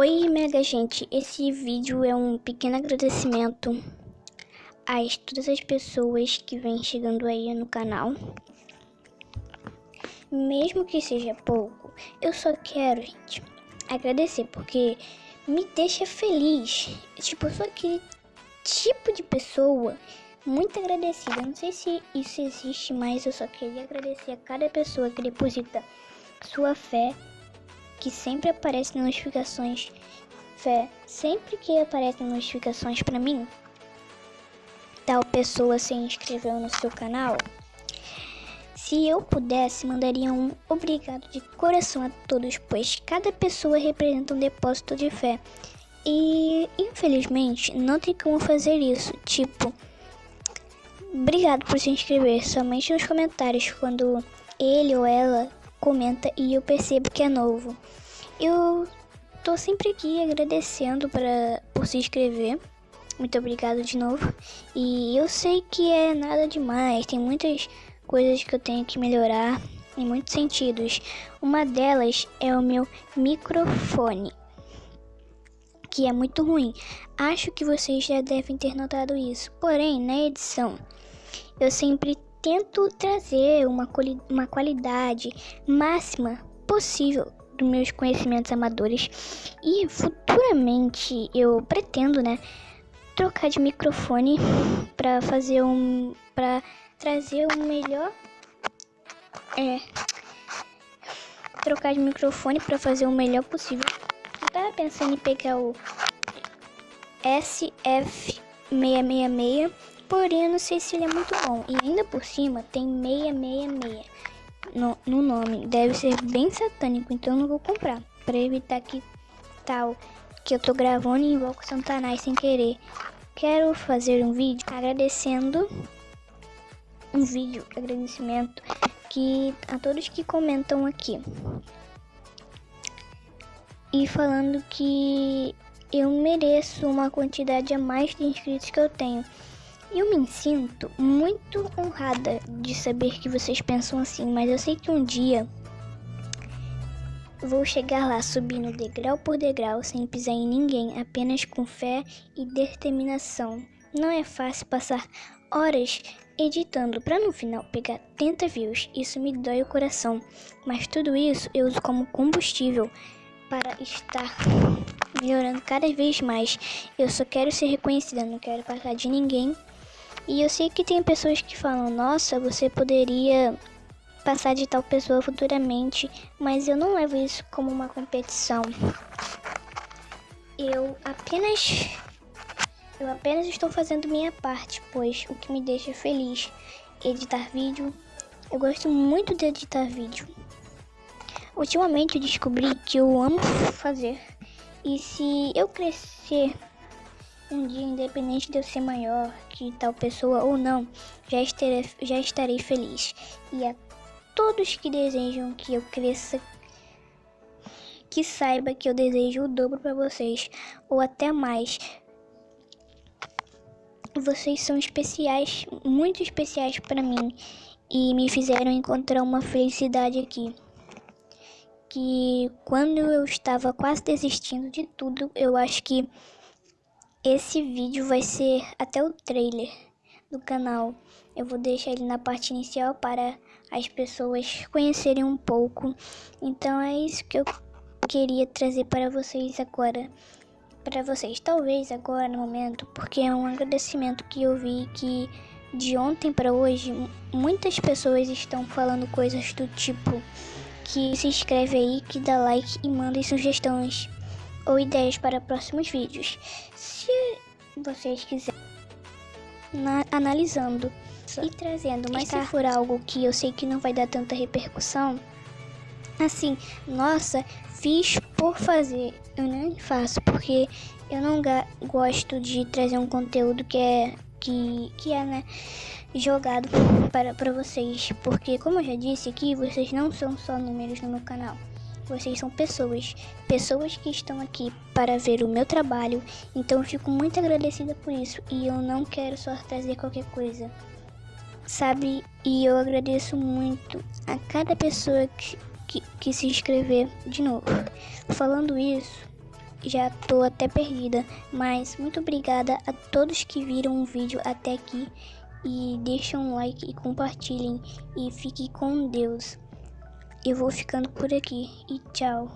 Oi, mega gente. Esse vídeo é um pequeno agradecimento a todas as pessoas que vêm chegando aí no canal. Mesmo que seja pouco, eu só quero, gente, agradecer porque me deixa feliz. Tipo, eu sou aquele tipo de pessoa muito agradecida. Não sei se isso existe, mas eu só queria agradecer a cada pessoa que deposita sua fé que sempre aparecem notificações. Fé, sempre que aparecem notificações para mim, tal pessoa se inscreveu no seu canal. Se eu pudesse, mandaria um obrigado de coração a todos, pois cada pessoa representa um depósito de fé. E infelizmente não tem como fazer isso. Tipo, obrigado por se inscrever somente nos comentários quando ele ou ela comenta e eu percebo que é novo. Eu tô sempre aqui agradecendo pra, por se inscrever. Muito obrigado de novo. E eu sei que é nada demais, tem muitas coisas que eu tenho que melhorar em muitos sentidos. Uma delas é o meu microfone, que é muito ruim. Acho que vocês já devem ter notado isso. Porém, na edição, eu sempre tento trazer uma, uma qualidade máxima possível dos meus conhecimentos amadores e futuramente eu pretendo, né, trocar de microfone para fazer um para trazer o melhor é trocar de microfone para fazer o melhor possível. Eu tava pensando em pegar o SF666 Porém, não sei se ele é muito bom. E ainda por cima tem 666 no, no nome. Deve ser bem satânico, então eu não vou comprar. Pra evitar que tal que eu tô gravando e invoco Satanás sem querer. Quero fazer um vídeo agradecendo um vídeo de agradecimento que a todos que comentam aqui. E falando que eu mereço uma quantidade a mais de inscritos que eu tenho. Eu me sinto muito honrada de saber que vocês pensam assim, mas eu sei que um dia vou chegar lá subindo degrau por degrau sem pisar em ninguém, apenas com fé e determinação. Não é fácil passar horas editando para no final pegar 30 views. Isso me dói o coração, mas tudo isso eu uso como combustível para estar melhorando cada vez mais. Eu só quero ser reconhecida, não quero passar de ninguém e eu sei que tem pessoas que falam: nossa, você poderia passar de tal pessoa futuramente, mas eu não levo isso como uma competição. Eu apenas eu apenas estou fazendo minha parte, pois o que me deixa feliz editar vídeo. Eu gosto muito de editar vídeo. Ultimamente eu descobri que eu amo fazer. E se eu crescer um dia, independente de eu ser maior que tal pessoa ou não, já estarei, já estarei feliz. E a todos que desejam que eu cresça, que saiba que eu desejo o dobro para vocês, ou até mais. Vocês são especiais, muito especiais para mim e me fizeram encontrar uma felicidade aqui. Que quando eu estava quase desistindo de tudo, eu acho que esse vídeo vai ser até o trailer do canal. Eu vou deixar ele na parte inicial para as pessoas conhecerem um pouco. Então é isso que eu queria trazer para vocês agora. Para vocês, talvez agora no momento, porque é um agradecimento que eu vi que de ontem para hoje muitas pessoas estão falando coisas do tipo que se inscreve aí, que dá like e manda sugestões ou ideias para próximos vídeos. Se vocês quiserem analisando e trazendo, mas se for algo que eu sei que não vai dar tanta repercussão, assim, nossa, fiz por fazer, eu nem faço porque eu não gosto de trazer um conteúdo que é que, que é, né, jogado para, para vocês, porque como eu já disse aqui, vocês não são só números no meu canal. Vocês são pessoas, pessoas que estão aqui para ver o meu trabalho, então eu fico muito agradecida por isso e eu não quero só trazer qualquer coisa, sabe? E eu agradeço muito a cada pessoa que, que, que se inscrever de novo. Falando isso, já tô até perdida. Mas muito obrigada a todos que viram o vídeo até aqui. E deixem um like e compartilhem. E fiquem com Deus. Eu vou ficando por aqui. E tchau.